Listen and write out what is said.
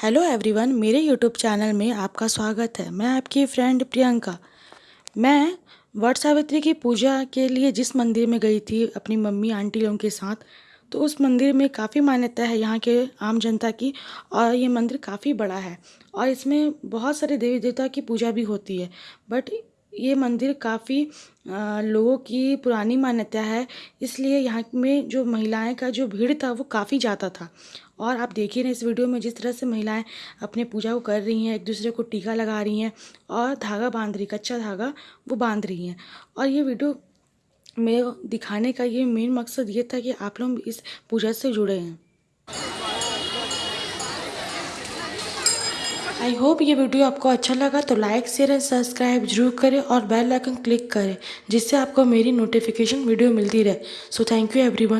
Hello everyone मेरे YouTube channel में आपका स्वागत है। मैं आपकी फ्रेंड प्रियंका। मैं वट सावित्री की पूजा के लिए जिस मंदिर में गई थी अपनी मम्मी आंटी लोगों के साथ तो उस मंदिर में काफ़ी मान्यता है यहाँ के आम जनता की, और ये मंदिर काफ़ी बड़ा है। और इसमें बहुत सारे देवी देवता की पूजा भी होती है। बट ये मंदिर काफ़ी लोगों की पुरानी मान्यता है। इसलिए यहाँ में जो महिलाएँ का जो भीड़ था वो काफ़ी ज़्यादा था। और आप देखिए ना इस वीडियो में जिस तरह से महिलाएँ अपने पूजा को कर रही हैं, एक दूसरे को टीका लगा रही हैं और धागा बाँध रही कच्चा धागा वो बाँध रही हैं। और ये वीडियो में दिखाने का ये मेन मकसद ये था कि आप लोग इस पूजा से जुड़े हैं। आई होप ये वीडियो आपको अच्छा लगा तो लाइक शेयर एंड सब्सक्राइब ज़रूर करें और बेल आइकन क्लिक करें, जिससे आपको मेरी नोटिफिकेशन वीडियो मिलती रहे। So thank you everyone